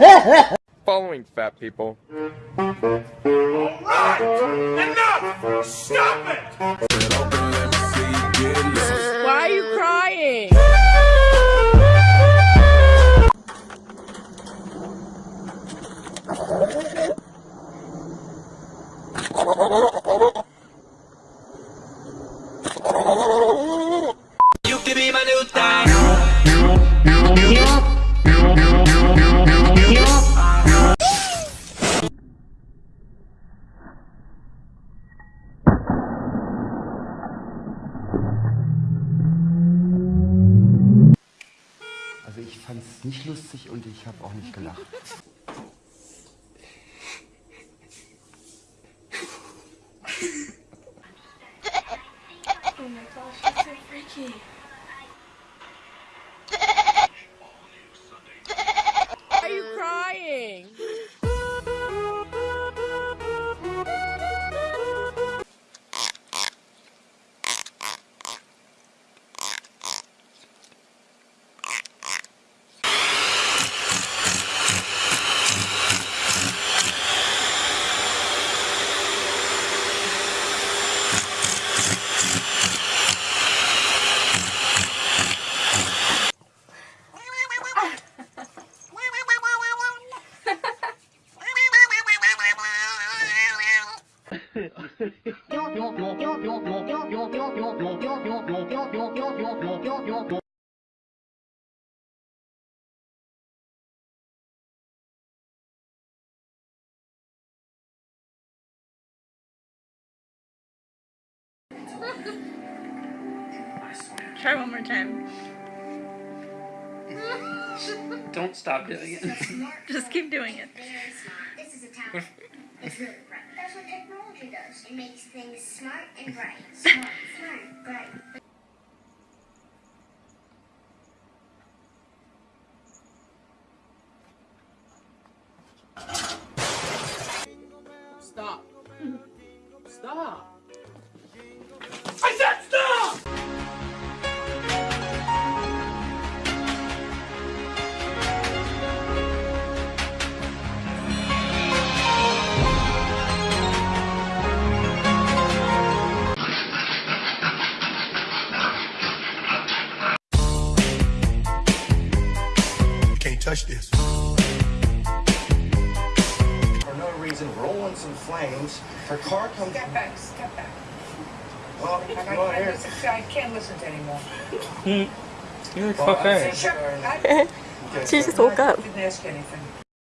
Following fat people. Alright! Enough! Stop it! Why are you crying? fand es nicht lustig und ich habe auch nicht gelacht. Oh my gosh, that's so freaky. Try one more time. Don't stop doing it. Just keep doing it. What does. It makes things smart and bright. Smart, smart, bright. Stop. Stop. Can't touch this. For no reason, rolling some flames. Her car comes. Step back, step back. Well, I, come on I, here. I can't listen to anymore. Hmm. You're Well, okay. I'm Shut sorry. I She just woke up. didn't ask anything.